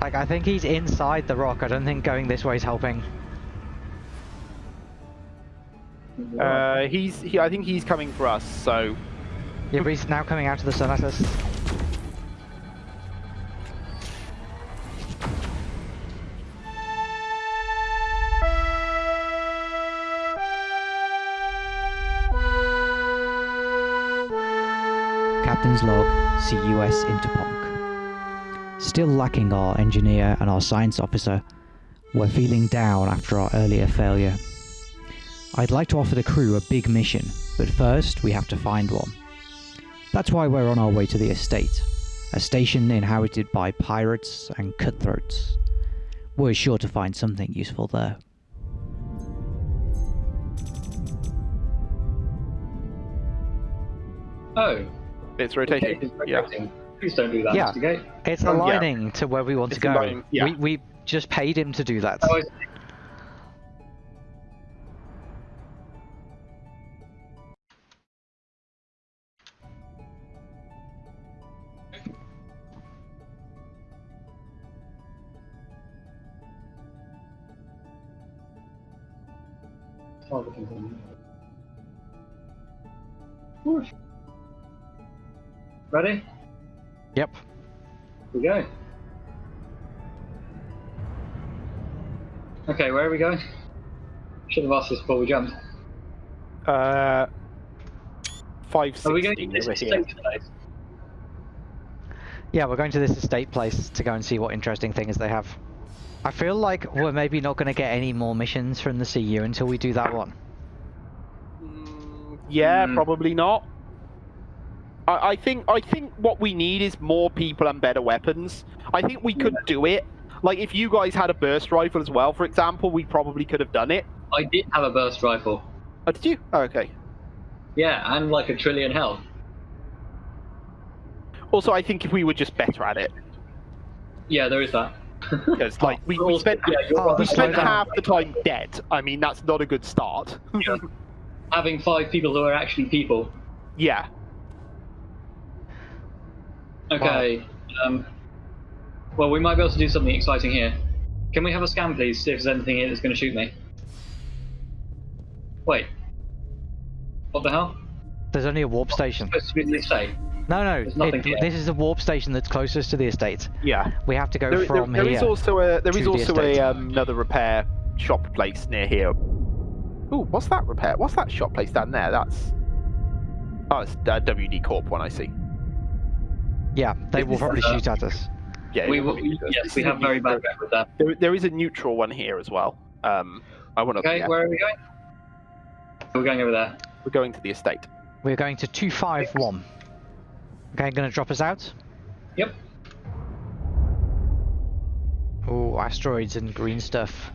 Like, I think he's inside the rock. I don't think going this way is helping. Uh, he's. He, I think he's coming for us. So Yeah, but he's now coming out of the sun at us. Captain's log, CUS Interponk. Still lacking our engineer and our science officer, we're feeling down after our earlier failure. I'd like to offer the crew a big mission, but first we have to find one. That's why we're on our way to the estate, a station inhabited by pirates and cutthroats. We're sure to find something useful there. Oh, it's rotating. gate is Yeah. Rotating. Please don't do that, Yeah. Mr. Gate. It's um, yeah. aligning to where we want It's to go. aligning, yeah. We, we just paid him to do that. Oh, Okay, where are we going? Should have asked this before we jumped. Uh, five Are we going to this estate place? Yeah, we're going to this estate place to go and see what interesting things they have. I feel like we're maybe not going to get any more missions from the CU until we do that one. Mm, Yeah, Hmm. probably not. I, I think I think what we need is more people and better weapons. I think we could do it. Like if you guys had a burst rifle as well, for example, we probably could have done it. I did have a burst rifle. Oh, did you? Oh, okay. Yeah, and like a trillion health. Also, I think if we were just better at it, Yeah, there is that. because like we, we spent yeah, Oh, we spent half the time dead. I mean, that's not a good start. having five people who are actually people. yeah. Okay. Um, well, we might be able to do something exciting here. Can we have a scan, please? See if there's anything here that's going to shoot me. Wait. What the hell? There's only a warp station. Supposed to be in the estate. No, no, it- this is the warp station that's closest to the estate. Yeah. We have to go There, there, from there here. is also a there to is the also a um, another repair shop place near here. Ooh, what's that repair? What's that shop place down there? That's oh, it's uh, WD Corp one. I see. Yeah, they will This is, probably uh, shoot at us. Yeah, we you're will, yes, we have very bad rep with that. There, there is a neutral one here as well. Um, I want to. Okay, yeah, where are we going? We're going over there. we're going to the estate. We're going to 251. Okay, gonna drop us out? Yep. Oh, asteroids and green stuff.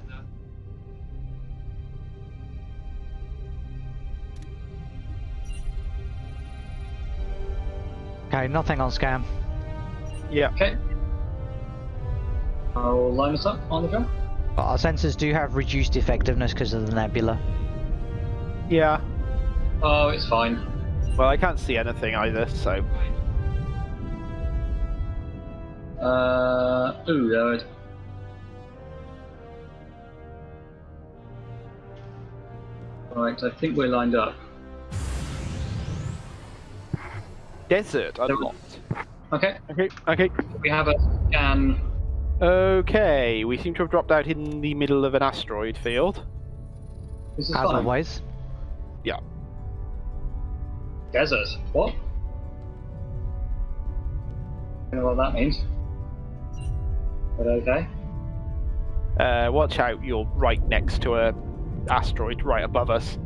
Okay, nothing on scam. Yeah. Okay. I'll line us up on the jump. But our sensors do have reduced effectiveness because of the nebula. Yeah. Oh, it's fine. Well, I can't see anything either, so Uh, ooh, there it. Right, I think we're lined up. desert unlocked. Okay, Okay. Okay. we have a scan. Okay. We seem to have dropped out in the middle of an asteroid field. This is As fine. always. Yeah. Desert. What? I don't know what that means. But okay. Uh, watch out! You're right next to a asteroid right above us.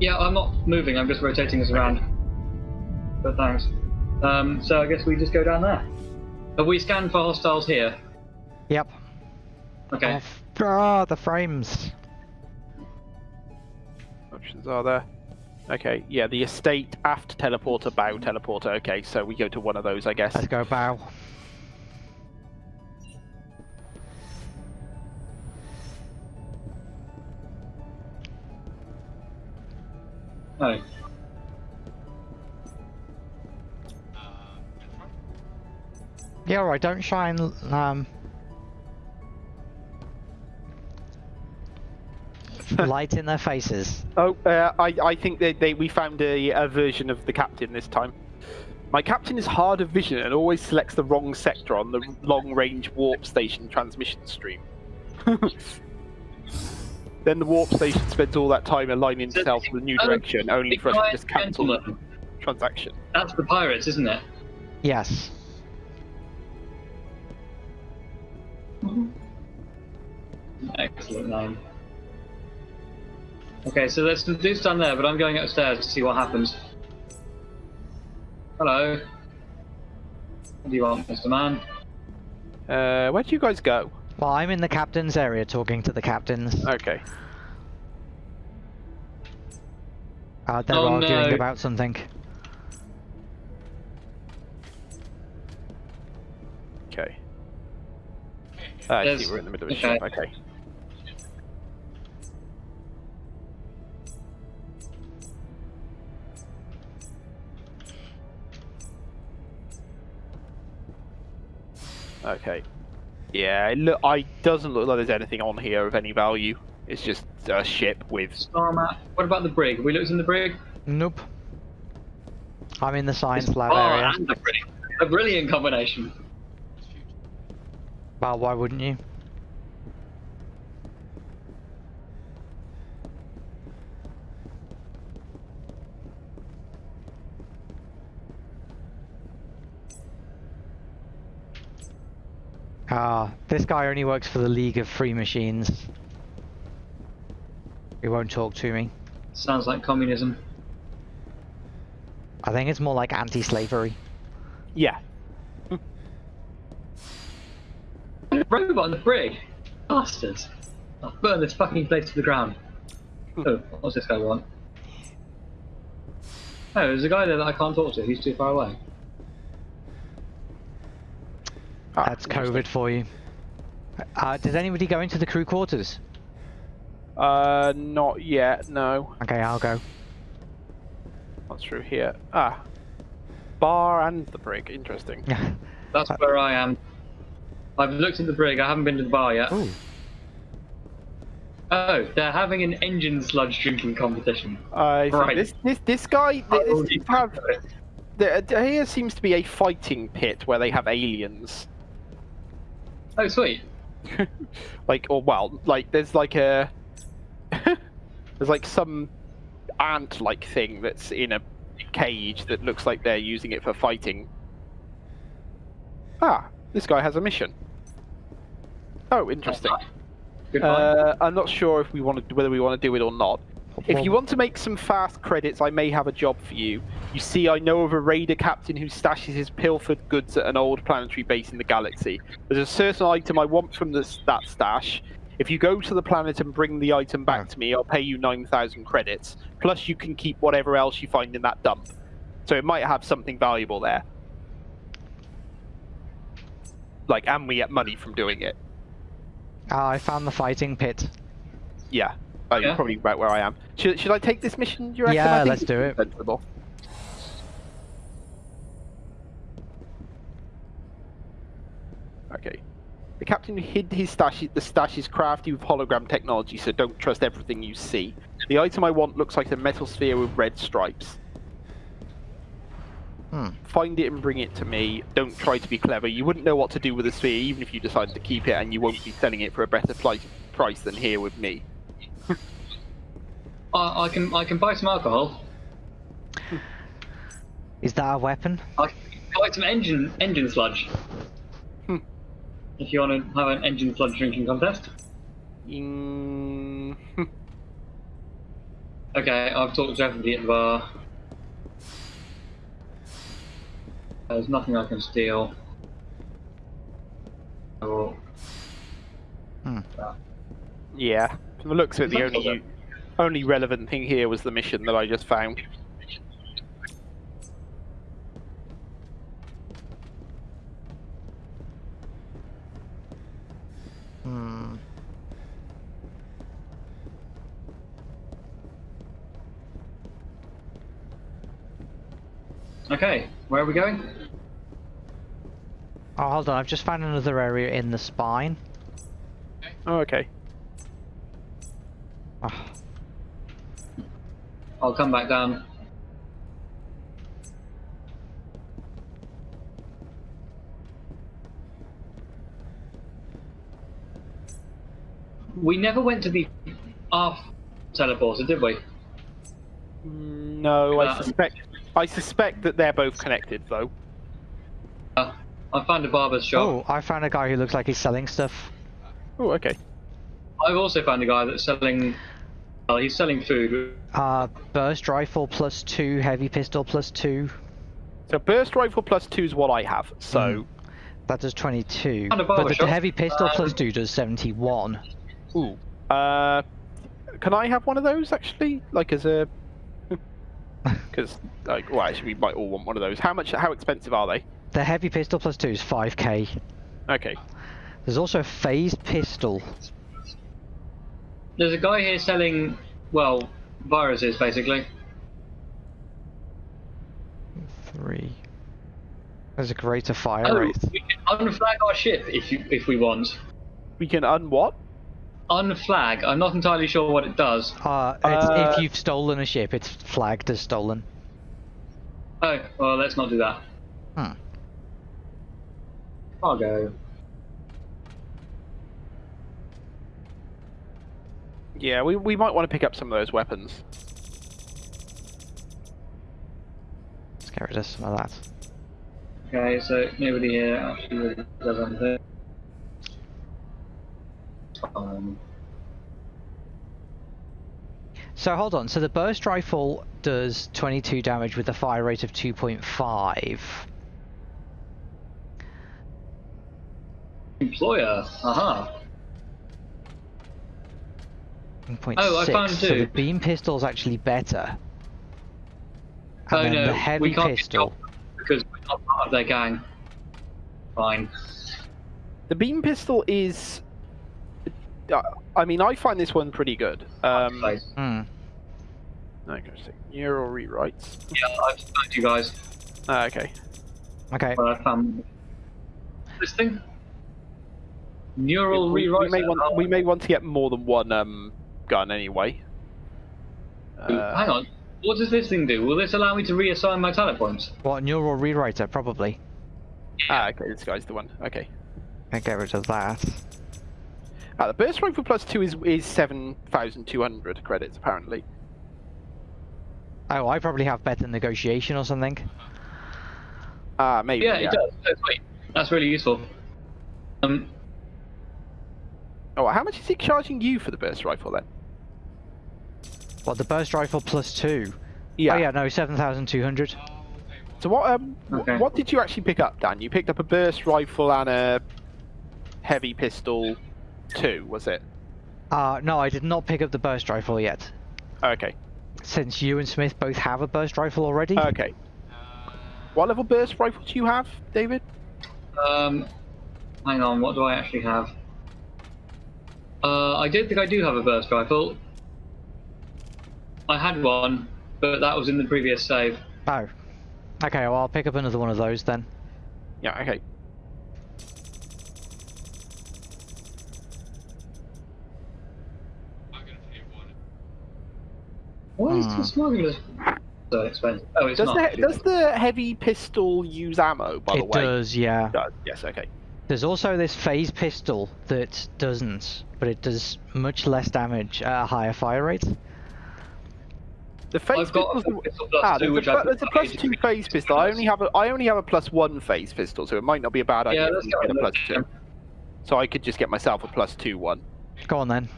Yeah, I'm not moving. I'm just rotating us around. But thanks. Um, so I guess we just go down there. Have we scanned for hostiles here? Yep. Okay. Oh, f- ah, the frames. Options are there. Okay, yeah, the estate, aft teleporter, bow teleporter. Okay, so we go to one of those, I guess. Let's go bow. Oh. Yeah, alright, don't shine um, Light in their faces. Oh, uh, I, I think that they, we found a, a version of the captain this time. My captain is hard of vision and always selects the wrong sector on the long-range warp station transmission stream. then the warp station spends all that time aligning So- itself with a new oh, direction, only for us to Giant just cancel the transaction. That's the pirates, isn't it? Yes. Excellent name. Okay, so let's do stand there, but I'm going upstairs to see what happens. Hello. What do you want, Mr. Man? Uh, where do you guys go? Well, I'm in the captain's area talking to the captains. Okay. Uh, they're Oh, arguing no. about something. Okay. Ah, I see we're in the middle of a okay. ship. Okay. Okay. Yeah, it look. I doesn't look like there's anything on here of any value. It's just a ship with. Star map. What about the brig? Have we looked in the brig? Nope. I'm in the science lab oh, area. and the brig. A brilliant combination. Well, why wouldn't you? Ah, this guy only works for the League of Free Machines. He won't talk to me. Sounds like communism. I think it's more like anti-slavery. Yeah. Robot on the brig. Bastards. I'll burn this fucking place to the ground. Oh, what's this guy want? Oh, there's a guy there that I can't talk to. He's too far away. Ah, That's interesting. COVID for you. Uh, did anybody go into the crew quarters? Uh, not yet. No. Okay, I'll go. What's through here? Ah. Bar and the brig. Interesting. That's where I am. I've looked at the brig. I haven't been to the bar yet. Ooh. Oh, they're having an engine sludge drinking competition. I think Right. this this this guy I this, this have, there, there here seems to be a fighting pit where they have aliens. Oh, sweet. like or well, like there's like a there's like some ant like thing that's in a cage that looks like they're using it for fighting. Ah, this guy has a mission. Oh, interesting. Uh, I'm not sure if we want to whether we want to do it or not. If you want to make some fast credits, I may have a job for you. You see, I know of a raider captain who stashes his pilfered goods at an old planetary base in the galaxy. There's a certain item I want from this, that stash. If you go to the planet and bring the item back to me, I'll pay you 9,000 credits. Plus, you can keep whatever else you find in that dump. So it might have something valuable there. Like, and we get money from doing it. Ah, I found the fighting pit. Yeah. Oh, you're Yeah. probably about where I am. Should, should I take this mission? Do you reckon? Yeah, I let's do it. Sensible. Okay. The captain hid his stash. The stash is crafty with hologram technology, so don't trust everything you see. The item I want looks like a metal sphere with red stripes. Hmm. Find it and bring it to me. Don't try to be clever. You wouldn't know what to do with the sphere, even if you decided to keep it, and you won't be selling it for a better pli- price than here with me. I, I can I can buy some alcohol. Is that a weapon? I can buy some engine engine sludge. Hmm. If you want to have an engine sludge drinking contest. Mm, Okay, I've talked to everybody at the bar. There's nothing I can steal. Oh, Hmm. yeah. From the looks of it, the only like only relevant thing here was the mission that I just found. Hmm. Okay, where are we going? Oh, hold on. I've just found another area in the spine. Oh, okay. I'll come back down. We never went to the off teleporter, did we? No, I Uh, suspect. I suspect that they're both connected, though. Uh, I found a barber's shop. Oh, I found a guy who looks like he's selling stuff. Oh, okay. I've also found a guy that's selling. Well, he's selling food. Uh, burst rifle plus two, heavy pistol plus two. So burst rifle plus two is what I have. So, That does 22. But barber the shop. heavy pistol plus Um, two does 71. ooh, uh, can I have one of those actually? Like as a, because like, well, actually, we might all want one of those. How much? How expensive are they? The heavy pistol plus two is 5k. Okay. There's also a phased pistol. There's a guy here selling, well, viruses basically. Three. There's a greater fire Oh, rate. we can unflag our ship if you if we want. We can un what? Unflag. I'm not entirely sure what it does. Uh, it's, Uh, if you've stolen a ship, it's flagged as stolen. Oh, well, let's not do that. Hmm. Cargo. Yeah, we we might want to pick up some of those weapons. Let's get rid of some of that. Okay, so nobody here actually really does anything. Um, So hold on. So the burst rifle does 22 damage with a fire rate of 2.5. employer. Aha. 1.6. Oh, I found So the beam pistol's actually better. And Oh no, the we can't get pistol. because we're not part of their gang. Fine. The beam pistol is. uh, I mean, I find this one pretty good. Um, Place. Hmm. I'm going to say neural rewrites. Yeah, I've found you guys. Ah, okay. Okay. Well, I found this thing. Neural we, we may want we may want to get more than one um, gun anyway. Uh, Hang on. What does this thing do? Will this allow me to reassign my talent points? What neural rewriter? Probably. ah, okay, this guy's the one. Okay. I get rid of that. Ah, the burst rifle plus two is is seven thousand two hundred credits apparently. Oh, I probably have better negotiation or something. Ah, maybe. Yeah, it does. That's sweet. That's really useful. Um, Oh, how much is he charging you for the burst rifle then? What the burst rifle plus two? Yeah. Oh yeah, no, 7,200. So what um Okay. what did you actually pick up, Dan? You picked up a burst rifle and a heavy pistol two, was it? Uh, no, I did not pick up the burst rifle yet. Okay. Since you and Smith both have a burst rifle already. Okay. What level burst rifle do you have, David? um, hang on. What do I actually have? Uh, I don't think I do have a burst rifle. I had one, but that was in the previous save. Oh. Okay, well, I'll pick up another one of those then. Yeah, okay. Why is Hmm. the smuggler so expensive? Oh, it's Does not. the does the heavy pistol use ammo, by the way? it does, yeah. It does. Yes, okay. There's also this phase pistol that doesn't, but it does much less damage at a higher fire rate. The phase I've got a pistol's the- pistol plus ah, two, there's, which a, I pl- there's a put plus ages two ago. phase pistol. I only have a I only have a plus one phase pistol, so it might not be a bad idea Yeah, if let's we get a with plus that. two. So I could just get myself a plus two one Go on then.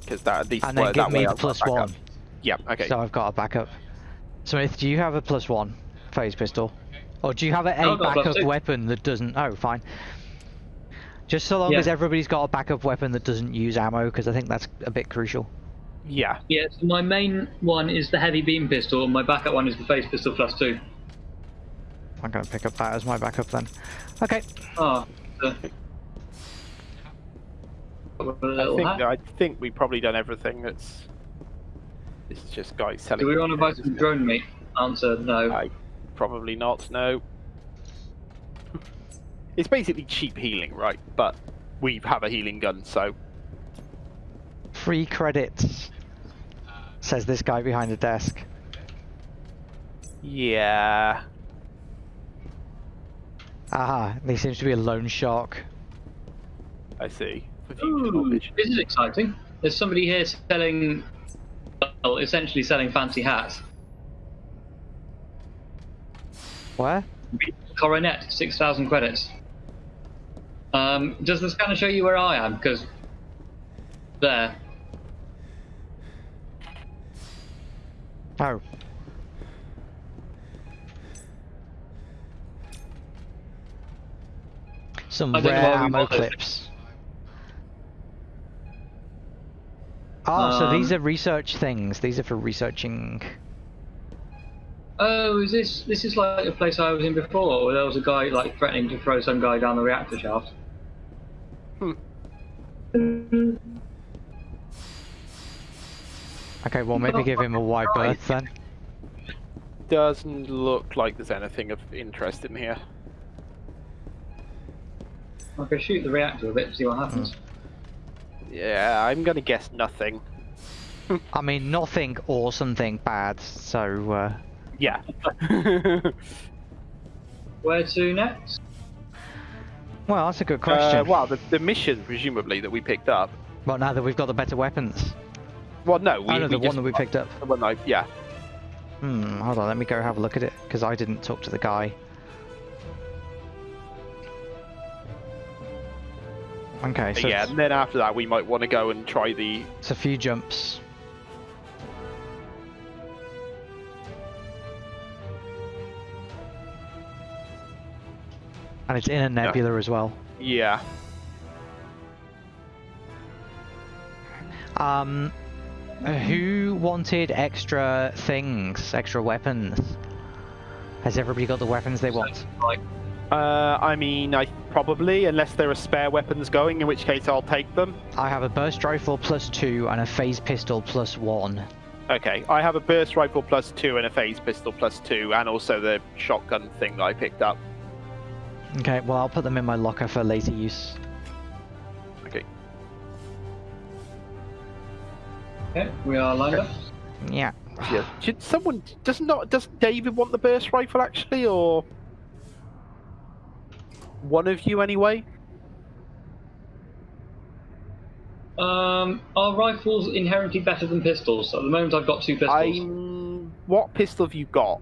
because that at least And then well, give that me way the I've got plus backup. one. Yeah. Okay. So I've got a backup. Smith, do you have a plus one phase pistol? Or do you have a, No, a I've got a backup weapon that doesn't? Oh, fine. Just so long Yeah. as everybody's got a backup weapon that doesn't use ammo, because I think that's a bit crucial. Yeah. Yeah, so my main one is the heavy beam pistol, and my backup one is the phase pistol plus two. I'm going to pick up that as my backup then. Okay. Ah, uh, the... A I think. I think we've probably done everything. That's. This is just guys selling. Do we want to buy isn't some drone meat? Answer no. I probably not. No. It's basically cheap healing, right? But we have a healing gun, so Free credits, says this guy behind the desk. Yeah. Aha, he seems to be a loan shark. I see. Ooh, this is exciting. There's somebody here selling, well, essentially selling fancy hats. Where? Coronet, 6,000 credits. Um, does the scanner show you where I am? Because there. Oh. Some I rare ammo bothered. clips. Oh, so Um, these are research things. These are for researching. Oh, is this this is like a place I was in before, where there was a guy like threatening to throw some guy down the reactor shaft. Hmm. Mm-hmm. Okay, well maybe give him a wide berth then. Doesn't look like there's anything of interest in here. I could shoot the reactor a bit, and see what happens. Yeah, I'm gonna guess nothing. I mean, nothing or something bad. So uh, Yeah. Where to next? well, that's a good question. Uh, well, the, the mission, presumably, that we picked up. Well, now that we've got the better weapons. Well, no, we, I know we the one that we picked up. the one I, yeah. Hmm, hold on, let me go have a look at it, because I didn't talk to the guy. Okay, so yeah, it's, and then after that, we might want to go and try the. it's a few jumps. And it's in a nebula as well. Yeah. Um, who wanted extra things, extra weapons? Has everybody got the weapons they want? Uh, I mean, I probably, unless there are spare weapons going, in which case I'll take them. I have a burst rifle plus two and a phase pistol plus one. Okay, I have a burst rifle plus two and a phase pistol plus two, and also the shotgun thing that I picked up. Okay, well I'll put them in my locker for later use. Okay, we are lined up. Yeah. Yeah. Should someone does not does David want the burst rifle actually, or one of you anyway? Um, are rifles inherently better than pistols? At the moment, I've got two pistols. I'm. What pistol have you got?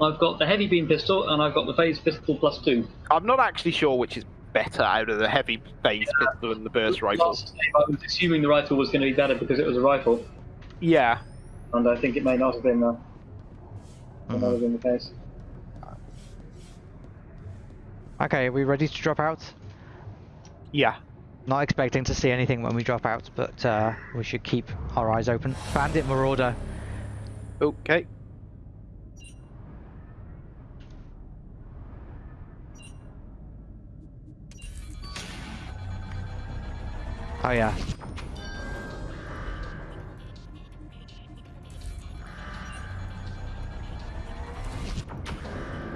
I've got the heavy beam pistol and I've got the phase pistol plus two. I'm not actually sure which is better out of the heavy phase pistol and the burst rifle. I was assuming the rifle was going to be better because it was a rifle, Yeah. and I think it may not have been. Uh, may not Mhm. have been the case. Okay, are we ready to drop out? Yeah. Not expecting to see anything when we drop out, but uh, we should keep our eyes open. Bandit Marauder. Okay. Oh yeah.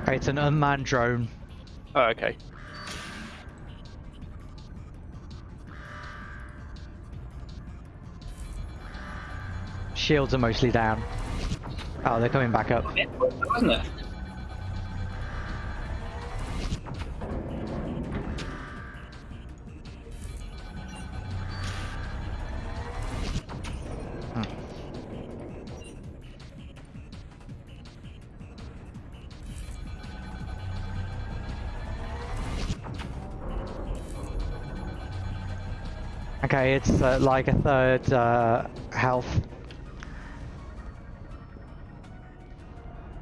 Okay, it's an unmanned drone. Oh, okay. Shields are mostly down. Oh, they're coming back up. Wasn't it? Okay, it's uh, like a third uh, health.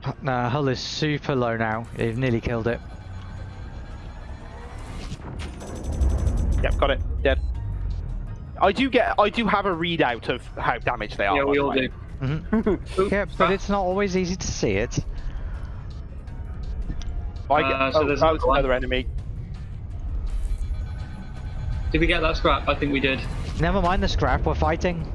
H- No, hull is super low now. They've nearly killed it. Yep, got it. Dead. I do get. I do have a readout of how damaged they are. Yeah, we all way. do. hmm Yeah, but it's not always easy to see it. I get, Uh, so oh, there's that another another enemy. Did we get that scrap? I think we did. Never mind the scrap, we're fighting.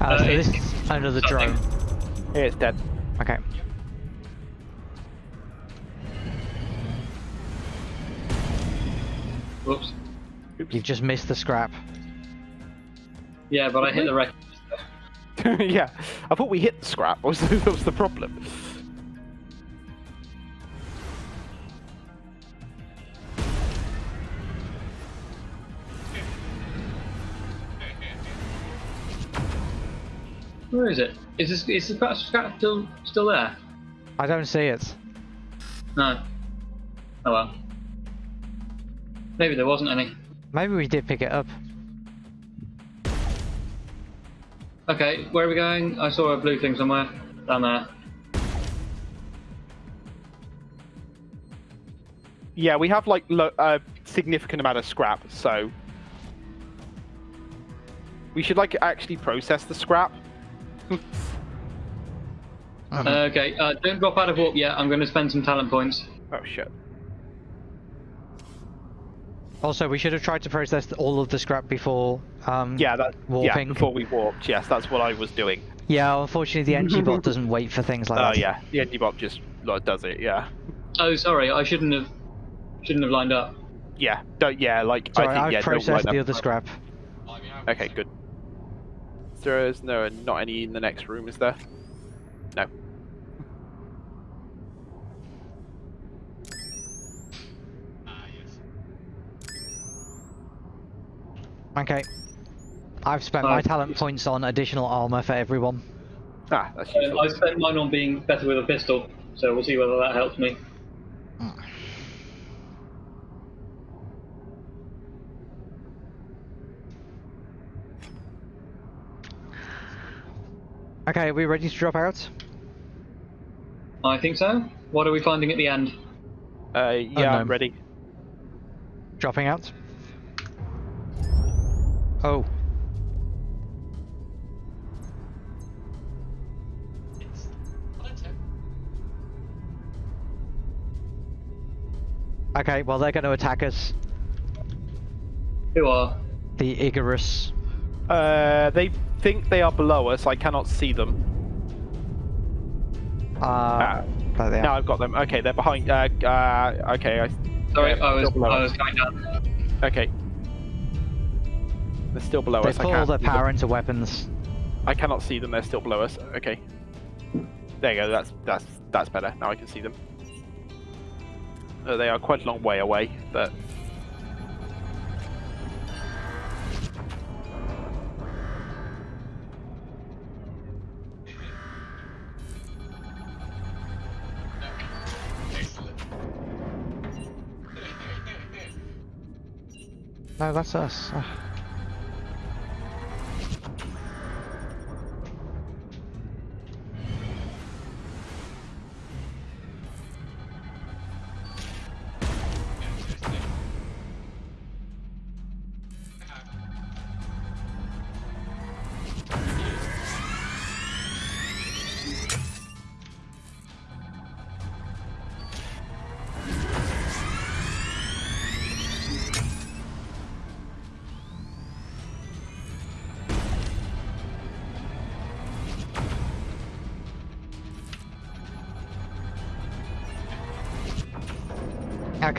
Uh, Uh, so this is another something. drone. Yeah, it's dead. Okay. Whoops. You've just missed the scrap. Yeah, but I hit the wreck. yeah, I thought we hit the scrap. Was that was the problem? Where is it? Is this is the scrap scrap still still there? I don't see it. No. Oh well. Maybe there wasn't any. Maybe we did pick it up. Okay, where are we going? I saw a blue thing somewhere. Down there. Yeah, we have like lo- a significant amount of scrap, so we should like actually process the scrap. Uh, okay, uh, don't drop out of warp yet. I'm going to spend some talent points. Oh shit. Also, we should have tried to process all of the scrap before. Um, Yeah, that. Warping. Yeah, before we warped. Yes, that's what I was doing. Yeah, unfortunately, the NG bot doesn't wait for things like Oh that. Oh yeah, the Antibot just like, does it. Yeah. Oh, sorry, I shouldn't have shouldn't have lined up. Yeah. Don't. Yeah. Like Sorry, I think. I've yeah. don't processed line the up. other scrap. Okay. Good. There is no not any in the next room, is there? No. Okay. I've spent my Uh, talent points on additional armor for everyone. Ah, that's Uh, useful. I spent mine on being better with a pistol, so we'll see whether that helps me. Okay, are we ready to drop out? I think so. What are we finding at the end? Uh, yeah, no. I'm ready. Dropping out? Oh. Okay, well they're going to attack us. Who are? The Icarus. Uh, they think they are below us. I cannot see them. Uh, Ah. there they Now are. I've got them. Okay, they're behind. Uh, uh, okay, I, Sorry, Yeah, I was I was going down. okay. They're still below They us. I put their power into weapons. I cannot see them. They're still below us. Okay. There you go. That's that's that's better. Now I can see them. Uh, they are quite a long way away, but No, that's us. Ah.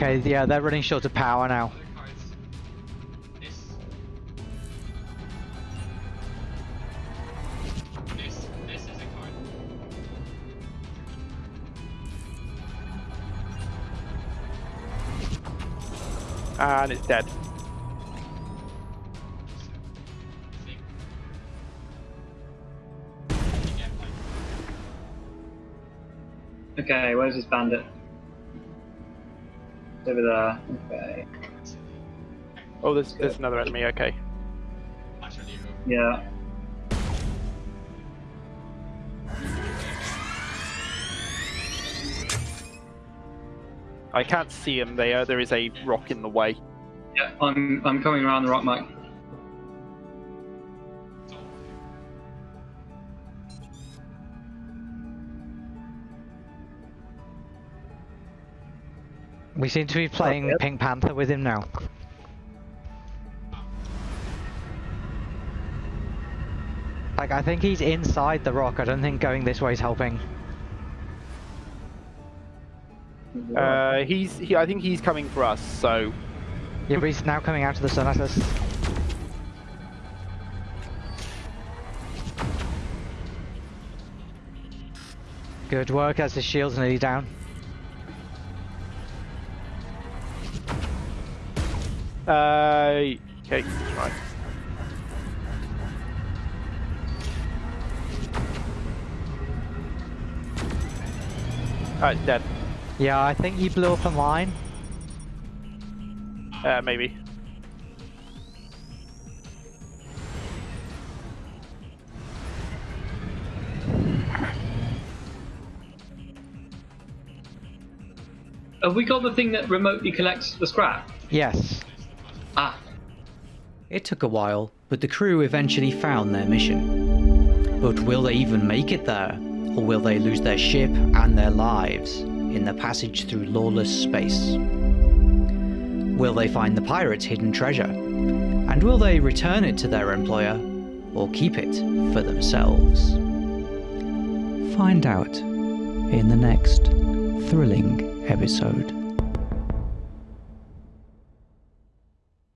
Okay, yeah, they're running short of power now. and it's dead. Okay, where's this bandit? Over there. Okay. Oh, there's there's another enemy. Okay. Yeah. I can't see him. There, there is a rock in the way. Yeah, I'm I'm coming around the rock, Mike. We seem to be playing yep. Pink Panther with him now. Like, I think he's inside the rock. I don't think going this way is helping. Uh, he's he, I think he's coming for us. So Yeah, but he's now coming out of the sun at us. Good work as the shield's nearly down. Uh, okay, right. Alright, dead. Yeah, I think he blew up a mine. Uh, maybe. Have we got the thing that remotely collects the scrap? Yes. Ah, It took a while, but the crew eventually found their mission. But will they even make it there? Or will they lose their ship and their lives in the passage through lawless space? Will they find the pirates' hidden treasure? And will they return it to their employer or keep it for themselves? Find out in the next thrilling episode.